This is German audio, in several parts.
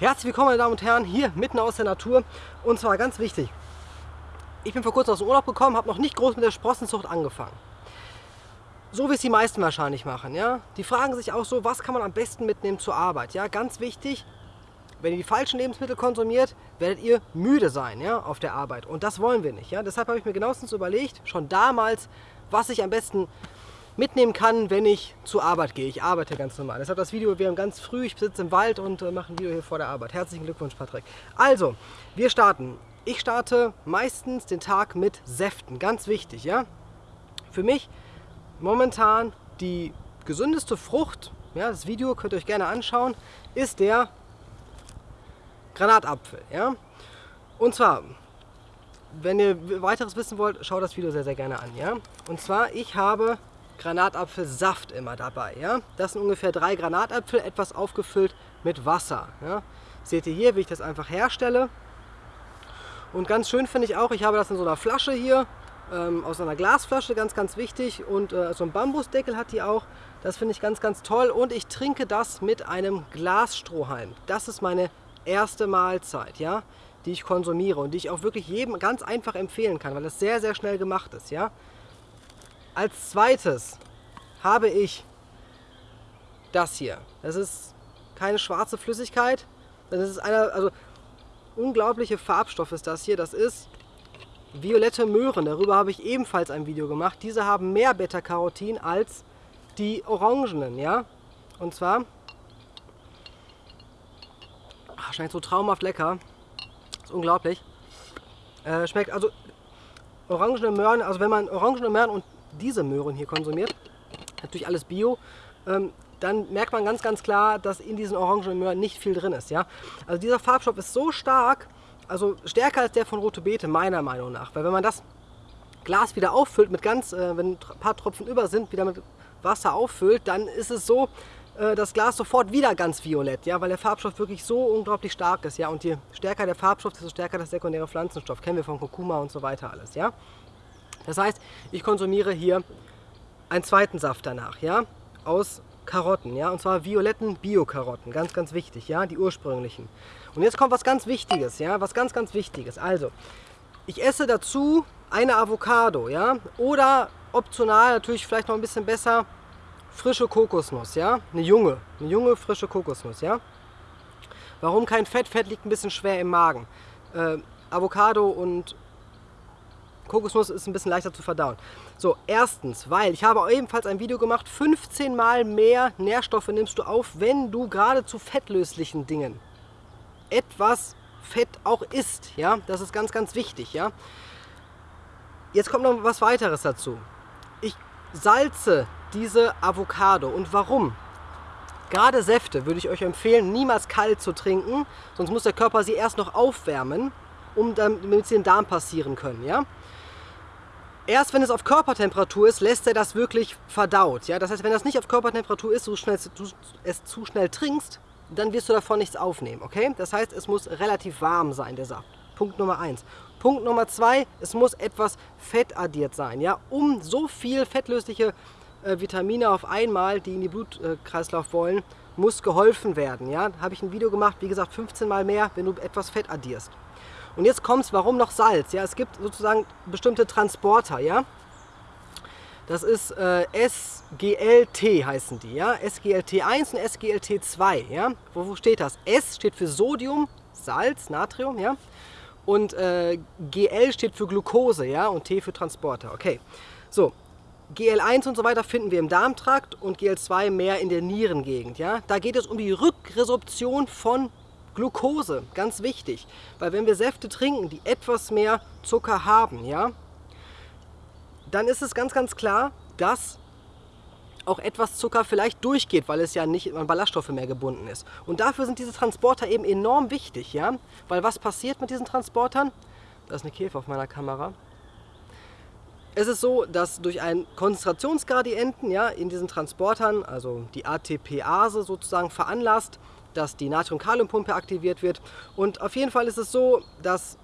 Herzlich willkommen meine Damen und Herren, hier mitten aus der Natur und zwar ganz wichtig. Ich bin vor kurzem aus dem Urlaub gekommen, habe noch nicht groß mit der Sprossenzucht angefangen. So wie es die meisten wahrscheinlich machen. Ja? Die fragen sich auch so, was kann man am besten mitnehmen zur Arbeit. Ja? Ganz wichtig, wenn ihr die falschen Lebensmittel konsumiert, werdet ihr müde sein ja, auf der Arbeit. Und das wollen wir nicht. Ja? Deshalb habe ich mir genauestens überlegt, schon damals, was ich am besten mitnehmen kann, wenn ich zur Arbeit gehe. Ich arbeite ganz normal. Deshalb das Video, wir haben ganz früh, ich sitze im Wald und äh, mache ein Video hier vor der Arbeit. Herzlichen Glückwunsch, Patrick. Also, wir starten. Ich starte meistens den Tag mit Säften, ganz wichtig, ja. Für mich momentan die gesündeste Frucht, ja, das Video könnt ihr euch gerne anschauen, ist der Granatapfel, ja. Und zwar, wenn ihr weiteres wissen wollt, schaut das Video sehr, sehr gerne an, ja. Und zwar, ich habe Granatapfelsaft immer dabei. Ja? Das sind ungefähr drei Granatäpfel, etwas aufgefüllt mit Wasser. Ja? Seht ihr hier, wie ich das einfach herstelle. Und ganz schön finde ich auch, ich habe das in so einer Flasche hier, ähm, aus einer Glasflasche, ganz, ganz wichtig. Und äh, so ein Bambusdeckel hat die auch. Das finde ich ganz, ganz toll. Und ich trinke das mit einem Glasstrohhalm. Das ist meine erste Mahlzeit, ja, die ich konsumiere und die ich auch wirklich jedem ganz einfach empfehlen kann, weil es sehr, sehr schnell gemacht ist. Ja? Als zweites habe ich das hier. Das ist keine schwarze Flüssigkeit. Das ist eine, also unglaubliche Farbstoff ist das hier. Das ist violette Möhren. Darüber habe ich ebenfalls ein Video gemacht. Diese haben mehr Beta-Carotin als die orangenen, ja. Und zwar ach, schmeckt so traumhaft lecker. Ist unglaublich. Äh, schmeckt also orangene Möhren, also wenn man orangene Möhren und diese Möhren hier konsumiert, natürlich alles Bio, ähm, dann merkt man ganz, ganz klar, dass in diesen orangenen Möhren nicht viel drin ist. Ja? Also dieser Farbstoff ist so stark, also stärker als der von Rote Beete, meiner Meinung nach. Weil wenn man das Glas wieder auffüllt, mit ganz, äh, wenn ein paar Tropfen über sind, wieder mit Wasser auffüllt, dann ist es so, äh, das Glas sofort wieder ganz violett, ja, weil der Farbstoff wirklich so unglaublich stark ist, ja, und je stärker der Farbstoff, desto stärker das sekundäre Pflanzenstoff, kennen wir von Kurkuma und so weiter alles, ja. Das heißt, ich konsumiere hier einen zweiten Saft danach, ja, aus Karotten, ja, und zwar violetten Bio-Karotten, ganz, ganz wichtig, ja, die ursprünglichen. Und jetzt kommt was ganz Wichtiges, ja, was ganz, ganz Wichtiges. Also, ich esse dazu eine Avocado, ja, oder optional natürlich vielleicht noch ein bisschen besser frische Kokosnuss, ja, eine junge, eine junge frische Kokosnuss, ja. Warum kein Fett? Fett liegt ein bisschen schwer im Magen. Äh, Avocado und Kokosnuss ist ein bisschen leichter zu verdauen. So, erstens, weil ich habe ebenfalls ein Video gemacht, 15 mal mehr Nährstoffe nimmst du auf, wenn du gerade zu fettlöslichen Dingen etwas Fett auch isst. Ja, das ist ganz, ganz wichtig. Ja, jetzt kommt noch was weiteres dazu. Ich salze diese Avocado. Und warum? Gerade Säfte würde ich euch empfehlen, niemals kalt zu trinken, sonst muss der Körper sie erst noch aufwärmen, um damit sie den Darm passieren können. Ja? Erst wenn es auf Körpertemperatur ist, lässt er das wirklich verdaut. Ja? Das heißt, wenn das nicht auf Körpertemperatur ist, du, schnell, du es zu schnell trinkst, dann wirst du davon nichts aufnehmen. Okay? Das heißt, es muss relativ warm sein, der Saft. Punkt Nummer 1. Punkt Nummer 2, es muss etwas Fett addiert sein, ja? um so viel fettlösliche äh, Vitamine auf einmal, die in die Blutkreislauf wollen, muss geholfen werden. Ja? Habe ich ein Video gemacht, wie gesagt, 15 mal mehr, wenn du etwas Fett addierst. Und jetzt kommt es, warum noch Salz? Ja, es gibt sozusagen bestimmte Transporter, ja. Das ist äh, SGLT heißen die, ja. SGLT1 und SGLT2, ja. Wo, wo steht das? S steht für Sodium, Salz, Natrium, ja. Und äh, GL steht für Glucose, ja. Und T für Transporter, okay. So, GL1 und so weiter finden wir im Darmtrakt und GL2 mehr in der Nierengegend. Ja? Da geht es um die Rückresorption von Glucose, ganz wichtig, weil wenn wir Säfte trinken, die etwas mehr Zucker haben, ja, dann ist es ganz, ganz klar, dass auch etwas Zucker vielleicht durchgeht, weil es ja nicht an Ballaststoffe mehr gebunden ist. Und dafür sind diese Transporter eben enorm wichtig, ja, weil was passiert mit diesen Transportern? Da ist eine Käfer auf meiner Kamera. Es ist so, dass durch einen Konzentrationsgradienten ja, in diesen Transportern, also die ATPase sozusagen veranlasst, dass die Natrium-Kalium-Pumpe aktiviert wird. Und auf jeden Fall ist es so, dass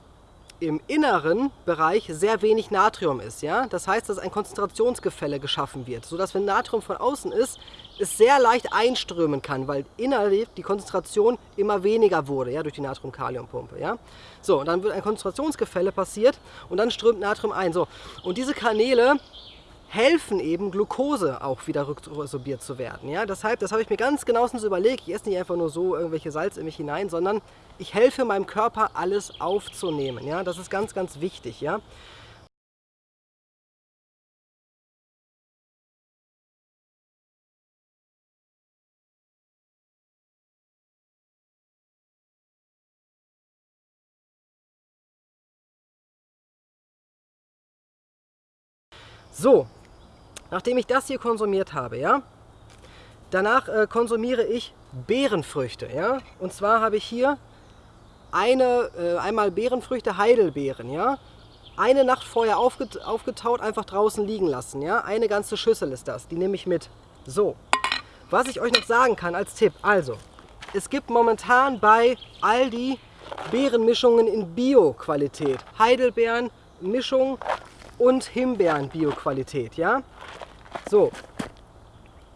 im inneren Bereich sehr wenig Natrium ist. Ja? Das heißt, dass ein Konzentrationsgefälle geschaffen wird, sodass wenn Natrium von außen ist, es sehr leicht einströmen kann, weil innerlich die Konzentration immer weniger wurde, ja, durch die Natrium-Kalium-Pumpe, ja. So, und dann wird ein Konzentrationsgefälle passiert und dann strömt Natrium ein, so. Und diese Kanäle helfen eben, Glucose auch wieder rückresorbiert zu werden, ja. Deshalb, das habe ich mir ganz genauestens überlegt, ich esse nicht einfach nur so irgendwelche Salz in mich hinein, sondern ich helfe meinem Körper, alles aufzunehmen, ja. Das ist ganz, ganz wichtig, ja. So, nachdem ich das hier konsumiert habe, ja, danach äh, konsumiere ich Beerenfrüchte, ja, und zwar habe ich hier eine, äh, einmal Beerenfrüchte, Heidelbeeren, ja, eine Nacht vorher aufget aufgetaut, einfach draußen liegen lassen, ja, eine ganze Schüssel ist das, die nehme ich mit. So, was ich euch noch sagen kann als Tipp, also, es gibt momentan bei Aldi Beerenmischungen in Bio-Qualität, Heidelbeeren, Mischung und Himbeeren-Bio-Qualität, ja. So,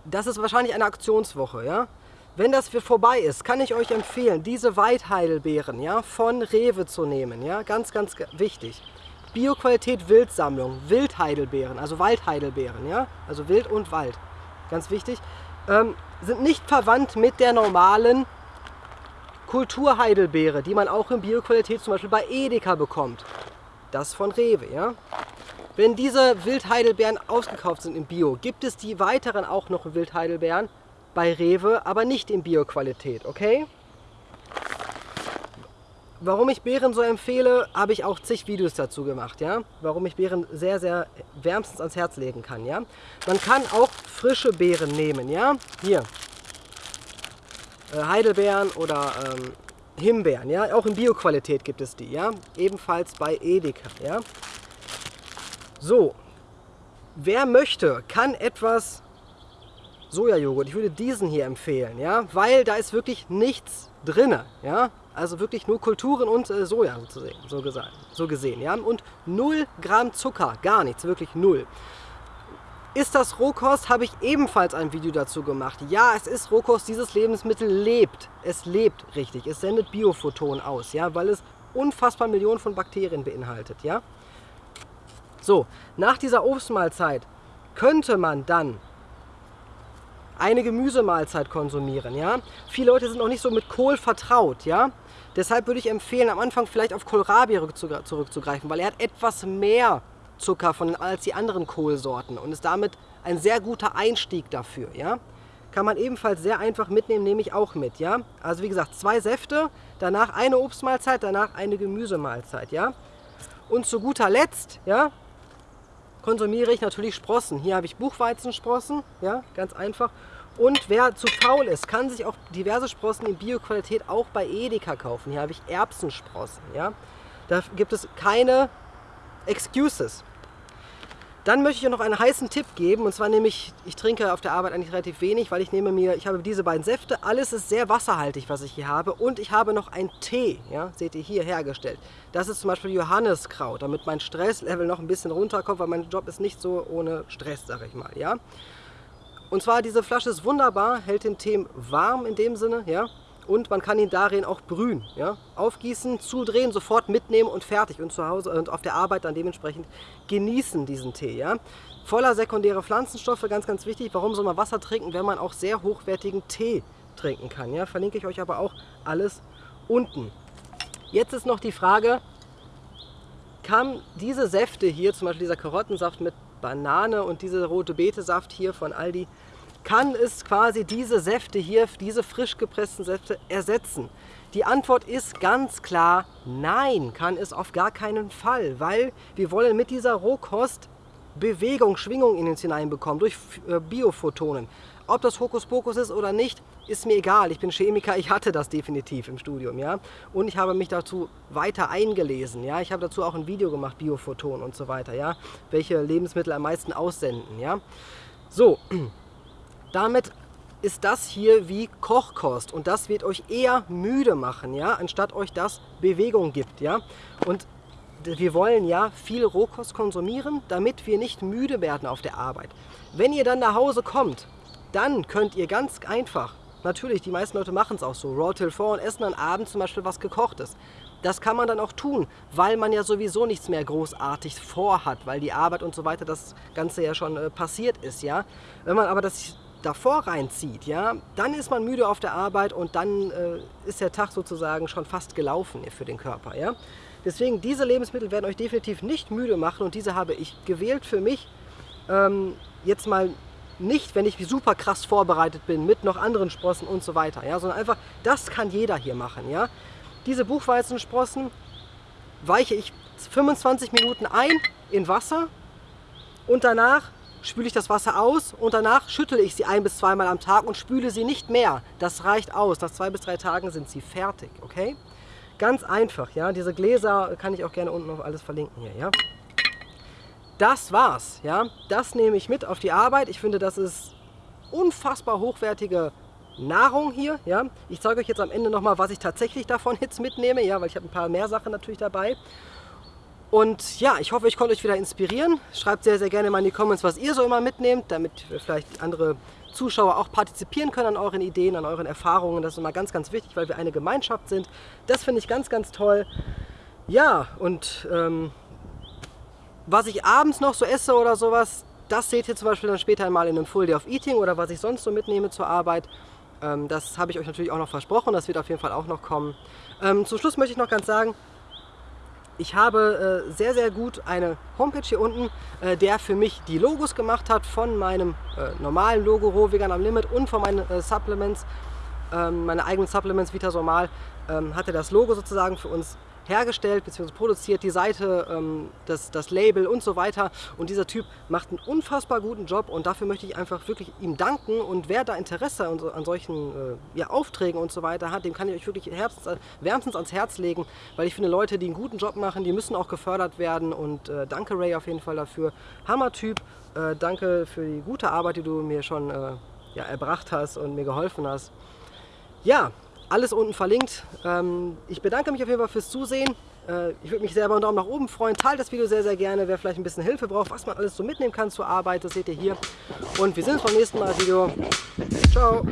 das ist wahrscheinlich eine Aktionswoche, ja. Wenn das für vorbei ist, kann ich euch empfehlen, diese Weitheidelbeeren ja, von Rewe zu nehmen. Ja? Ganz, ganz wichtig. Bioqualität Wildsammlung, Wildheidelbeeren, also Waldheidelbeeren, ja? also Wild und Wald, ganz wichtig, ähm, sind nicht verwandt mit der normalen Kulturheidelbeere, die man auch in Bioqualität zum Beispiel bei Edeka bekommt. Das von Rewe. Ja? Wenn diese Wildheidelbeeren ausgekauft sind im Bio, gibt es die weiteren auch noch Wildheidelbeeren bei Rewe, aber nicht in Bioqualität, okay? Warum ich Beeren so empfehle, habe ich auch zig Videos dazu gemacht, ja? Warum ich Beeren sehr, sehr wärmstens ans Herz legen kann, ja? Man kann auch frische Beeren nehmen, ja? Hier. Äh, Heidelbeeren oder ähm, Himbeeren, ja? Auch in Bioqualität gibt es die, ja? Ebenfalls bei Edeka, ja? So. Wer möchte, kann etwas Sojajoghurt. Ich würde diesen hier empfehlen, ja, weil da ist wirklich nichts drin, ja. Also wirklich nur Kulturen und äh, Soja sozusagen, so, gesagt, so gesehen, ja. Und 0 Gramm Zucker, gar nichts, wirklich null. Ist das Rohkost? Habe ich ebenfalls ein Video dazu gemacht. Ja, es ist Rohkost, dieses Lebensmittel lebt. Es lebt richtig. Es sendet Biophotonen aus, ja, weil es unfassbar Millionen von Bakterien beinhaltet, ja. So, nach dieser Obstmahlzeit könnte man dann eine Gemüsemahlzeit konsumieren. Ja? Viele Leute sind noch nicht so mit Kohl vertraut. Ja? Deshalb würde ich empfehlen, am Anfang vielleicht auf Kohlrabi zurückzugreifen, weil er hat etwas mehr Zucker von, als die anderen Kohlsorten und ist damit ein sehr guter Einstieg dafür. Ja? Kann man ebenfalls sehr einfach mitnehmen, nehme ich auch mit. Ja? Also wie gesagt, zwei Säfte, danach eine Obstmahlzeit, danach eine Gemüsemahlzeit. Ja? Und zu guter Letzt ja, konsumiere ich natürlich Sprossen. Hier habe ich Buchweizensprossen, ja, ganz einfach. Und wer zu faul ist, kann sich auch diverse Sprossen in Bioqualität auch bei Edeka kaufen. Hier habe ich Erbsensprossen. Ja. Da gibt es keine Excuses. Dann möchte ich noch einen heißen Tipp geben und zwar nämlich, ich trinke auf der Arbeit eigentlich relativ wenig, weil ich nehme mir, ich habe diese beiden Säfte, alles ist sehr wasserhaltig, was ich hier habe und ich habe noch einen Tee, ja, seht ihr hier hergestellt. Das ist zum Beispiel Johanniskraut, damit mein Stresslevel noch ein bisschen runterkommt, weil mein Job ist nicht so ohne Stress, sag ich mal, ja. Und zwar diese Flasche ist wunderbar, hält den Tee warm in dem Sinne, ja und man kann ihn darin auch brühen. Ja? Aufgießen, zudrehen, sofort mitnehmen und fertig. Und zu Hause und auf der Arbeit dann dementsprechend genießen diesen Tee. Ja? Voller sekundäre Pflanzenstoffe, ganz, ganz wichtig. Warum soll man Wasser trinken, wenn man auch sehr hochwertigen Tee trinken kann? Ja? Verlinke ich euch aber auch alles unten. Jetzt ist noch die Frage, kann diese Säfte hier, zum Beispiel dieser Karottensaft mit Banane und diese rote Betesaft hier von Aldi, kann es quasi diese Säfte hier, diese frisch gepressten Säfte ersetzen? Die Antwort ist ganz klar, nein, kann es auf gar keinen Fall, weil wir wollen mit dieser Rohkost Bewegung, Schwingung in uns hineinbekommen durch äh, Biophotonen. Ob das Hokuspokus ist oder nicht, ist mir egal. Ich bin Chemiker, ich hatte das definitiv im Studium, ja. Und ich habe mich dazu weiter eingelesen, ja. Ich habe dazu auch ein Video gemacht, Biophotonen und so weiter, ja. Welche Lebensmittel am meisten aussenden, ja. So, damit ist das hier wie Kochkost und das wird euch eher müde machen, ja, anstatt euch das Bewegung gibt, ja. Und wir wollen ja viel Rohkost konsumieren, damit wir nicht müde werden auf der Arbeit. Wenn ihr dann nach Hause kommt dann könnt ihr ganz einfach, natürlich, die meisten Leute machen es auch so, Raw till 4 und essen dann abends zum Beispiel was gekochtes. Das kann man dann auch tun, weil man ja sowieso nichts mehr großartig vorhat, weil die Arbeit und so weiter, das Ganze ja schon äh, passiert ist, ja. Wenn man aber das davor reinzieht, ja, dann ist man müde auf der Arbeit und dann äh, ist der Tag sozusagen schon fast gelaufen für den Körper, ja. Deswegen, diese Lebensmittel werden euch definitiv nicht müde machen und diese habe ich gewählt für mich. Ähm, jetzt mal nicht, wenn ich super krass vorbereitet bin, mit noch anderen Sprossen und so weiter, ja, sondern einfach, das kann jeder hier machen, ja. Diese Buchweizensprossen weiche ich 25 Minuten ein in Wasser und danach spüle ich das Wasser aus und danach schüttle ich sie ein bis zweimal am Tag und spüle sie nicht mehr. Das reicht aus. Nach zwei bis drei Tagen sind sie fertig, okay? Ganz einfach, ja. Diese Gläser kann ich auch gerne unten auf alles verlinken hier, ja. Das war's, ja. Das nehme ich mit auf die Arbeit. Ich finde, das ist unfassbar hochwertige Nahrung hier. Ja? Ich zeige euch jetzt am Ende nochmal, was ich tatsächlich davon jetzt mitnehme, ja, weil ich habe ein paar mehr Sachen natürlich dabei. Und ja, ich hoffe, ich konnte euch wieder inspirieren. Schreibt sehr, sehr gerne mal in die Comments, was ihr so immer mitnehmt, damit vielleicht andere Zuschauer auch partizipieren können an euren Ideen, an euren Erfahrungen. Das ist immer ganz, ganz wichtig, weil wir eine Gemeinschaft sind. Das finde ich ganz, ganz toll. Ja, und ähm, was ich abends noch so esse oder sowas, das seht ihr zum Beispiel dann später einmal in einem Full Day of Eating oder was ich sonst so mitnehme zur Arbeit. Ähm, das habe ich euch natürlich auch noch versprochen, das wird auf jeden Fall auch noch kommen. Ähm, zum Schluss möchte ich noch ganz sagen, ich habe äh, sehr, sehr gut eine Homepage hier unten, äh, der für mich die Logos gemacht hat von meinem äh, normalen Logo Roh Vegan am Limit und von meinen äh, Supplements, ähm, meine eigenen Supplements Vita Somal, ähm, hat er das Logo sozusagen für uns hergestellt bzw. produziert, die Seite, ähm, das, das Label und so weiter. Und dieser Typ macht einen unfassbar guten Job und dafür möchte ich einfach wirklich ihm danken. Und wer da Interesse an, an solchen äh, ja, Aufträgen und so weiter hat, dem kann ich euch wirklich herbstens, wärmstens ans Herz legen, weil ich finde, Leute, die einen guten Job machen, die müssen auch gefördert werden. Und äh, danke Ray auf jeden Fall dafür. Hammer-Typ. Äh, danke für die gute Arbeit, die du mir schon äh, ja, erbracht hast und mir geholfen hast. Ja, alles unten verlinkt. Ähm, ich bedanke mich auf jeden Fall fürs Zusehen. Äh, ich würde mich sehr über einen Daumen nach oben freuen. Teilt das Video sehr, sehr gerne. Wer vielleicht ein bisschen Hilfe braucht, was man alles so mitnehmen kann zur Arbeit, das seht ihr hier. Und wir sehen uns beim nächsten Mal Video. Ciao.